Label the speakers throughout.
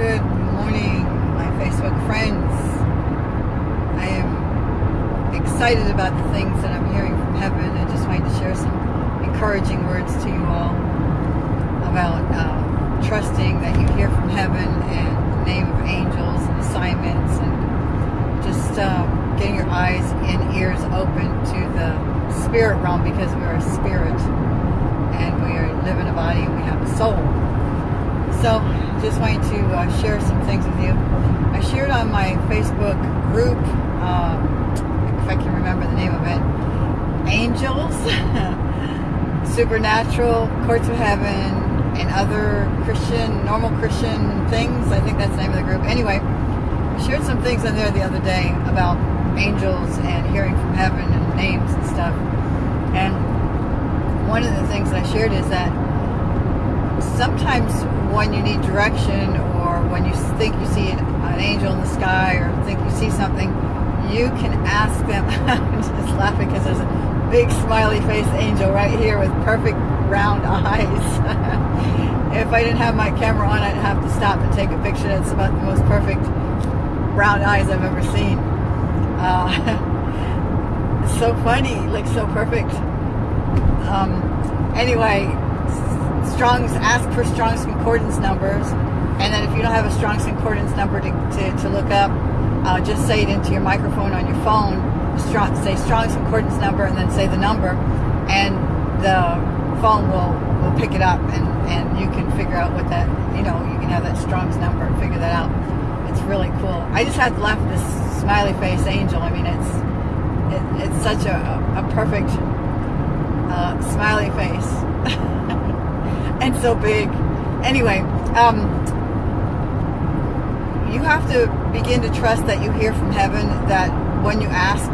Speaker 1: Good morning, my Facebook friends. I am excited about the things that I'm hearing from heaven. I just wanted to share some encouraging words to you all about uh, trusting that you hear from heaven and the name of angels and assignments and just uh, getting your eyes and ears open to the spirit realm because we are a spirit and we are, live in a body and we have a soul. So, just wanted to uh, share some things with you. I shared on my Facebook group, um, if I can remember the name of it, Angels, Supernatural, Courts of Heaven, and other Christian, normal Christian things. I think that's the name of the group. Anyway, I shared some things in there the other day about angels and hearing from heaven and names and stuff. And one of the things I shared is that sometimes when you need direction or when you think you see an, an angel in the sky or think you see something, you can ask them. I'm just laughing because there's a big smiley face angel right here with perfect round eyes. if I didn't have my camera on, I'd have to stop and take a picture. That's about the most perfect round eyes I've ever seen. Uh, it's so funny, looks so perfect. Um, anyway, Strong's ask for Strong's concordance numbers, and then if you don't have a Strong's concordance number to, to, to look up, uh, just say it into your microphone on your phone. Strong, say Strong's concordance number, and then say the number, and the phone will will pick it up, and and you can figure out what that you know you can have that Strong's number and figure that out. It's really cool. I just have at this smiley face angel. I mean, it's it, it's such a, a perfect uh, smiley face. and so big. Anyway, um, you have to begin to trust that you hear from heaven that when you ask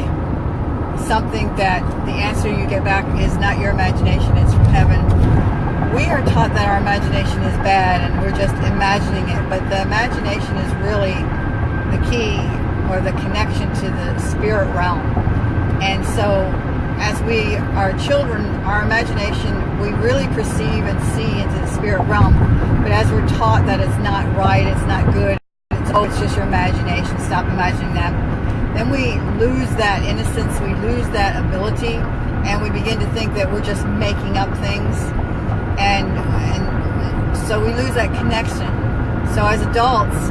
Speaker 1: something that the answer you get back is not your imagination, it's from heaven. We are taught that our imagination is bad and we're just imagining it, but the imagination is really the key or the connection to the spirit realm. And so as we are children, our imagination, we really perceive and see into the spirit realm. But as we're taught that it's not right, it's not good, it's, oh, it's just your imagination, stop imagining that, then we lose that innocence, we lose that ability, and we begin to think that we're just making up things. And, and so we lose that connection. So as adults,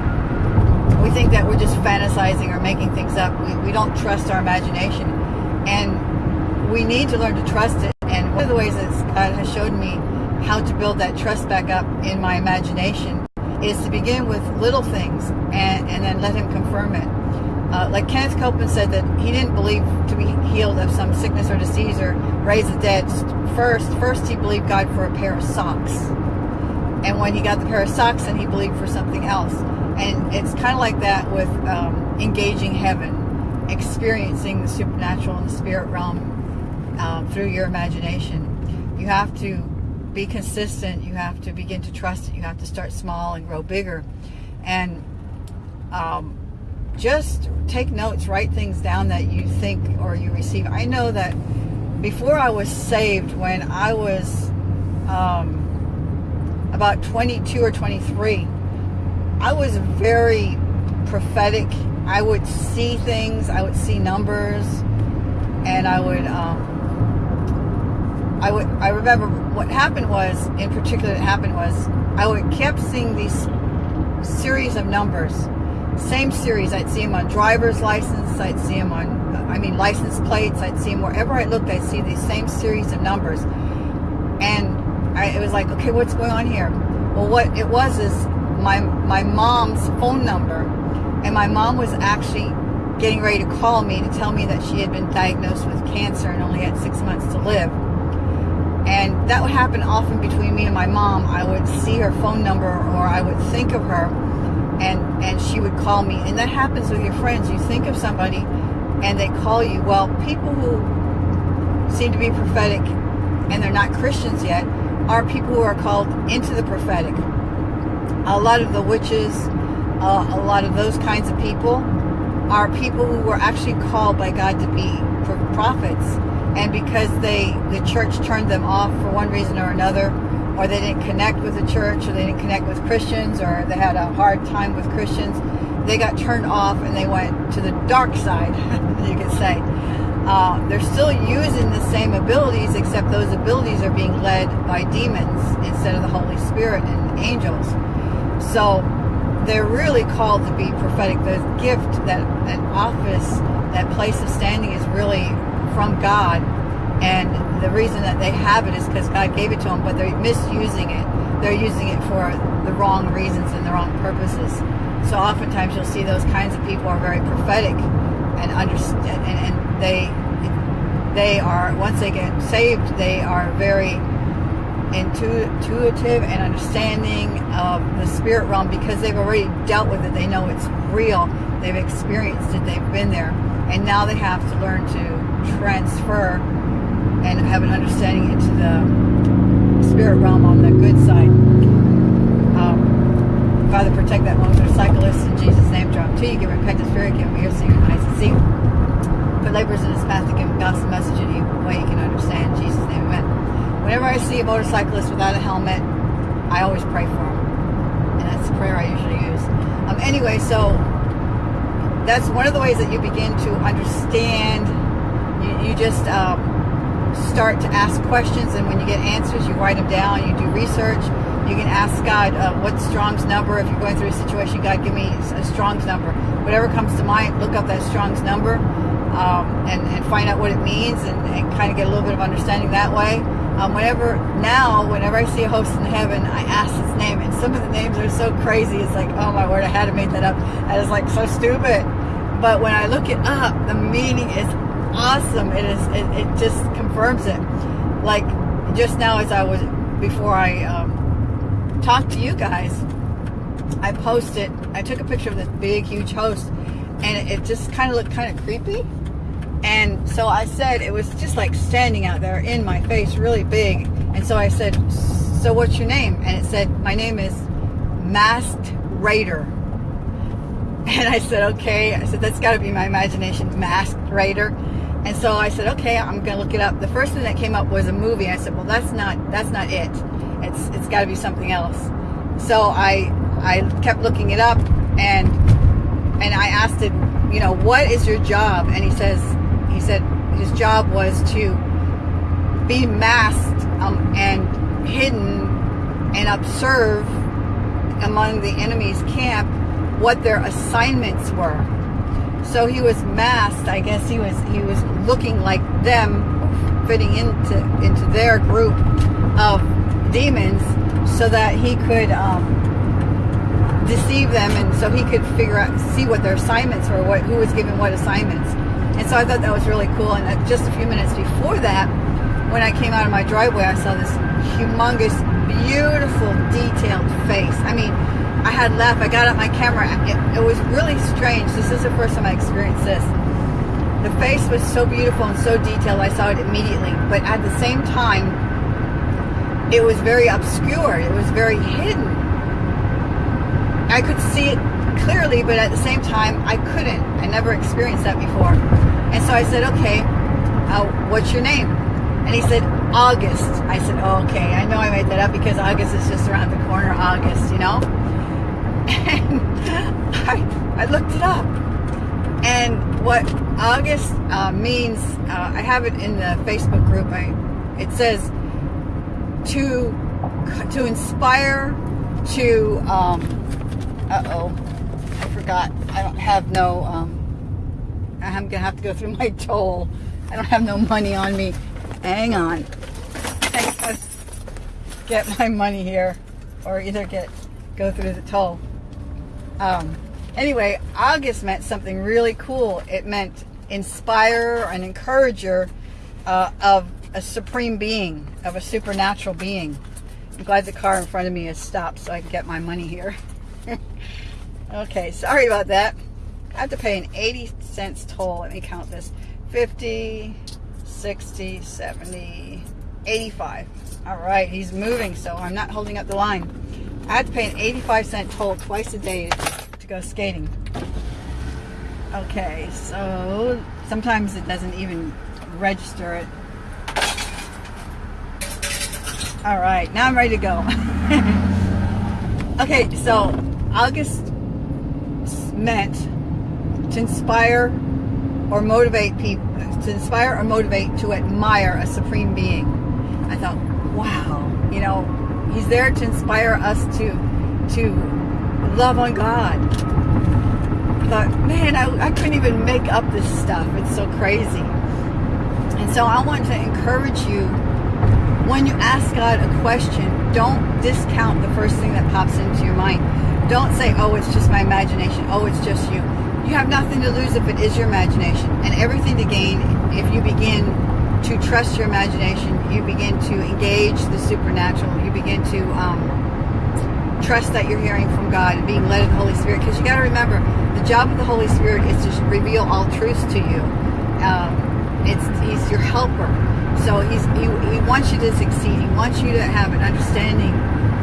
Speaker 1: we think that we're just fantasizing or making things up. We, we don't trust our imagination. And we need to learn to trust it. And one of the ways that God has showed me how to build that trust back up in my imagination is to begin with little things and, and then let him confirm it. Uh, like Kenneth Copeland said that he didn't believe to be healed of some sickness or disease or raise the dead first. First he believed God for a pair of socks. And when he got the pair of socks, then he believed for something else. And it's kind of like that with um, engaging heaven, experiencing the supernatural and the spirit realm um, through your imagination. You have to be consistent. You have to begin to trust it. You have to start small and grow bigger. And um, just take notes, write things down that you think or you receive. I know that before I was saved, when I was um, about 22 or 23, I was very prophetic. I would see things, I would see numbers, and I would um, I would I remember what happened was in particular that happened was I would kept seeing these series of numbers same series. I'd see them on driver's license I'd see them on I mean license plates I'd see them wherever I looked I'd see these same series of numbers. And I, it was like okay what's going on here? Well what it was is my my mom's phone number and my mom was actually getting ready to call me to tell me that she had been diagnosed with cancer and only had six months to live and that would happen often between me and my mom. I would see her phone number or I would think of her and, and she would call me. And that happens with your friends. You think of somebody and they call you. Well, people who seem to be prophetic and they're not Christians yet are people who are called into the prophetic. A lot of the witches, uh, a lot of those kinds of people are people who were actually called by God to be prophets and because they the church turned them off for one reason or another or they didn't connect with the church, or they didn't connect with Christians, or they had a hard time with Christians, they got turned off and they went to the dark side, you could say. Uh, they're still using the same abilities, except those abilities are being led by demons instead of the Holy Spirit and angels. So they're really called to be prophetic. The gift, that, that office, that place of standing is really from God. And the reason that they have it is because God gave it to them, but they're misusing it. They're using it for the wrong reasons and the wrong purposes. So oftentimes you'll see those kinds of people are very prophetic and understand, and, and they they are once they get saved, they are very intuitive and understanding of the spirit realm because they've already dealt with it. They know it's real. They've experienced it. They've been there. And now they have to learn to transfer and have an understanding into the spirit realm on the good side. Um, Father, protect that motorcyclist in Jesus' name. Drop to you. Give repentance, spirit, give him ears, so your eyes to see. Put laborers in his path to give him gospel message in a way he can understand. In Jesus' name, amen. Whenever I see a motorcyclist without a helmet, I always pray for him. And that's the prayer I usually use. Um, anyway, so that's one of the ways that you begin to understand. You, you just um, start to ask questions, and when you get answers, you write them down. You do research. You can ask God, uh, what's Strong's number? If you're going through a situation, God, give me a Strong's number. Whatever comes to mind, look up that Strong's number um, and, and find out what it means and, and kind of get a little bit of understanding that way. Um, whenever now, whenever I see a host in heaven, I ask his name, and some of the names are so crazy. It's like, oh my word, I had to make that up. That is like so stupid. But when I look it up, the meaning is awesome. It is. It, it just confirms it. Like just now, as I was before I um, talked to you guys, I posted. I took a picture of this big, huge host, and it, it just kind of looked kind of creepy. And so I said, it was just like standing out there in my face, really big. And so I said, so what's your name? And it said, my name is Masked Raider. And I said, okay. I said, that's got to be my imagination, Masked Raider. And so I said, okay, I'm to look it up. The first thing that came up was a movie. I said, well, that's not, that's not it. It's, it's got to be something else. So I, I kept looking it up and, and I asked him, you know, what is your job? And he says, he said his job was to be masked um, and hidden and observe among the enemy's camp what their assignments were. So he was masked. I guess he was he was looking like them, fitting into into their group of demons, so that he could um, deceive them, and so he could figure out see what their assignments were, what who was given what assignments. And so I thought that was really cool. And just a few minutes before that, when I came out of my driveway, I saw this humongous, beautiful, detailed face. I mean, I had left. I got out my camera. It, it was really strange. This is the first time I experienced this. The face was so beautiful and so detailed, I saw it immediately. But at the same time, it was very obscure. It was very hidden. I could see it clearly, but at the same time, I couldn't. I never experienced that before. And so I said, okay, uh, what's your name? And he said, August. I said, oh, okay, I know I made that up because August is just around the corner, August, you know? And I, I looked it up. And what August uh, means, uh, I have it in the Facebook group. I, it says to to inspire, to um, uh oh, I forgot. I don't have no. Um, I'm gonna have to go through my toll. I don't have no money on me. Hang on. I get my money here, or either get go through the toll. Um, anyway, August meant something really cool. It meant inspire and encourager uh, of a supreme being, of a supernatural being. I'm glad the car in front of me has stopped so I can get my money here. okay, sorry about that. I have to pay an 80 cents toll. Let me count this. 50, 60, 70, 85. All right, he's moving, so I'm not holding up the line. I have to pay an 85 cent toll twice a day to go skating. Okay, so sometimes it doesn't even register it. All right, now I'm ready to go. okay, so August meant to inspire or motivate people, to inspire or motivate to admire a supreme being. I thought, wow, you know, he's there to inspire us to to love on God. I thought, man, I, I couldn't even make up this stuff. It's so crazy. And so I want to encourage you when you ask God a question, don't discount the first thing that pops into your mind. Don't say, oh, it's just my imagination. Oh, it's just you. You have nothing to lose if it is your imagination and everything to gain if you begin to trust your imagination. You begin to engage the supernatural. You begin to um, trust that you're hearing from God and being led of the Holy Spirit. Because you got to remember, the job of the Holy Spirit is to reveal all truths to you. Um, it's He's your helper. So he's, he, he wants you to succeed. He wants you to have an understanding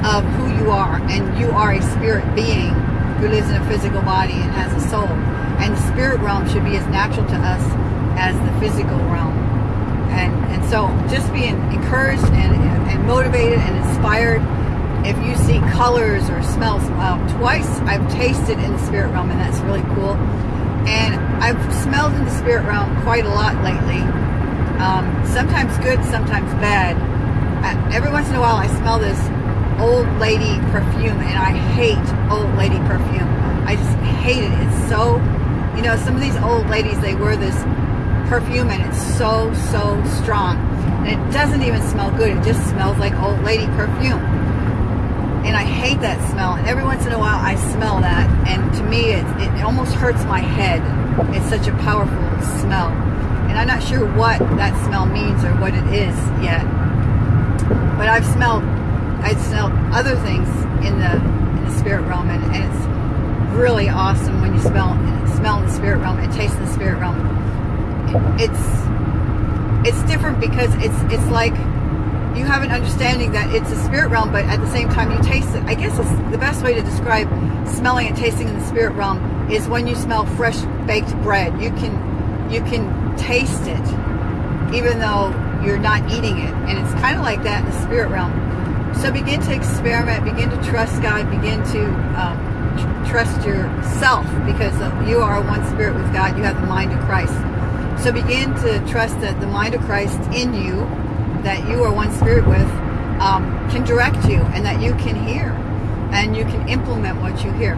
Speaker 1: of who you are. And you are a spirit being who lives in a physical body and has a soul. And the spirit realm should be as natural to us as the physical realm. And, and so just being encouraged and, and motivated and inspired if you see colors or smells. Um, twice I've tasted in the spirit realm and that's really cool. And I've smelled in the spirit realm quite a lot lately um, sometimes good, sometimes bad. I, every once in a while I smell this old lady perfume and I hate old lady perfume. I just hate it. It's so, you know, some of these old ladies, they wear this perfume and it's so, so strong. And it doesn't even smell good. It just smells like old lady perfume. And I hate that smell. And every once in a while I smell that. And to me, it, it almost hurts my head. It's such a powerful smell. And I'm not sure what that smell means or what it is yet. But I've smelled, I've smelled other things in the, in the spirit realm and, and it's really awesome when you smell, smell in the spirit realm and taste in the spirit realm. It's, it's different because it's, it's like you have an understanding that it's a spirit realm, but at the same time you taste it. I guess it's the best way to describe smelling and tasting in the spirit realm is when you smell fresh baked bread. You can, you can taste it, even though you're not eating it. And it's kind of like that in the spirit realm. So begin to experiment, begin to trust God, begin to um, tr trust yourself because you are one spirit with God. You have the mind of Christ. So begin to trust that the mind of Christ in you, that you are one spirit with, um, can direct you and that you can hear and you can implement what you hear.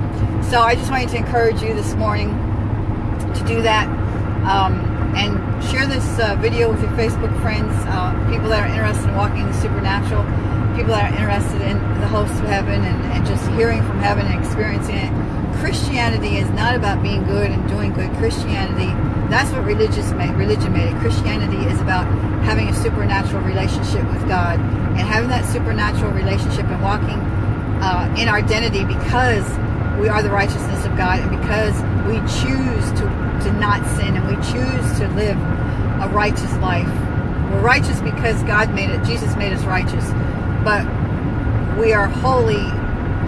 Speaker 1: So I just wanted to encourage you this morning to do that. Um, and share this uh, video with your Facebook friends, uh, people that are interested in walking in the supernatural, people that are interested in the hosts of heaven and, and just hearing from heaven and experiencing it. Christianity is not about being good and doing good. Christianity, that's what religious made, religion made it. Christianity is about having a supernatural relationship with God and having that supernatural relationship and walking uh, in our identity because we are the righteousness of God and because we choose to, to not sin and we choose to live a righteous life. We're righteous because God made it. Jesus made us righteous. But we are holy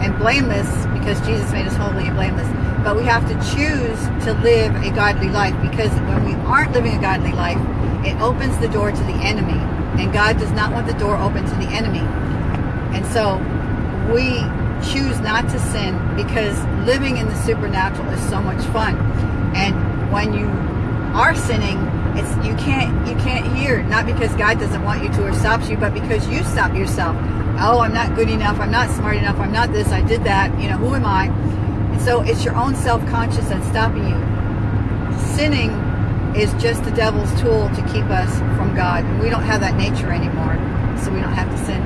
Speaker 1: and blameless because Jesus made us holy and blameless. But we have to choose to live a godly life because when we aren't living a godly life, it opens the door to the enemy. And God does not want the door open to the enemy. And so we choose not to sin because living in the supernatural is so much fun. And when you are sinning, it's you can't you can't hear not because God doesn't want you to or stops you, but because you stop yourself. Oh, I'm not good enough. I'm not smart enough. I'm not this. I did that. You know, who am I? And so it's your own self-conscious that's stopping you. Sinning is just the devil's tool to keep us from God. And we don't have that nature anymore, so we don't have to sin.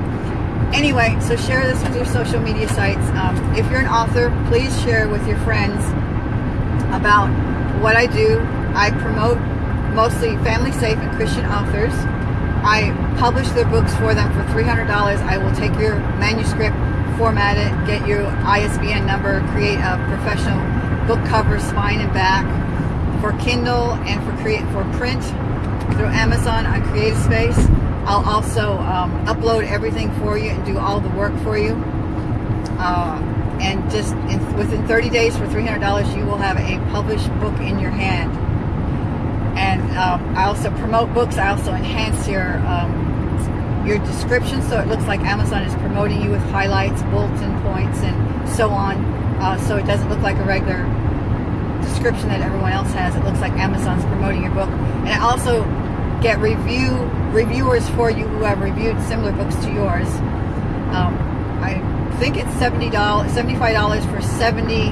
Speaker 1: Anyway, so share this with your social media sites. Um, if you're an author, please share with your friends about what I do. I promote mostly family safe and Christian authors. I publish their books for them for $300. I will take your manuscript, format it, get your ISBN number, create a professional book cover, spine and back for Kindle and for create for print through Amazon on CreateSpace. I'll also um, upload everything for you and do all the work for you. Uh, and just in, within 30 days for $300, you will have a published book in your hand. Um, I also promote books. I also enhance your um, your description so it looks like Amazon is promoting you with highlights, bulletin points, and so on. Uh, so it doesn't look like a regular description that everyone else has. It looks like Amazon's promoting your book. And I also get review reviewers for you who have reviewed similar books to yours. Um, I think it's $70, $75 for 70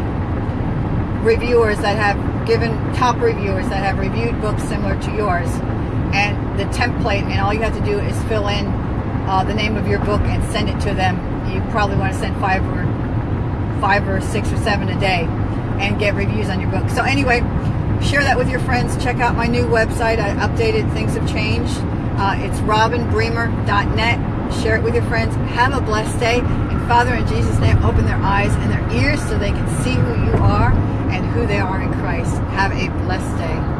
Speaker 1: reviewers that have given, top reviewers that have reviewed books similar to yours. And the template, and all you have to do is fill in uh, the name of your book and send it to them. You probably want to send five or five or six or seven a day and get reviews on your book. So anyway, share that with your friends. Check out my new website. I updated. Things have changed. Uh, it's robinbremer.net. Share it with your friends. Have a blessed day. And Father, in Jesus' name, open their eyes and their ears so they can see who you are and who they are in Christ. Have a blessed day.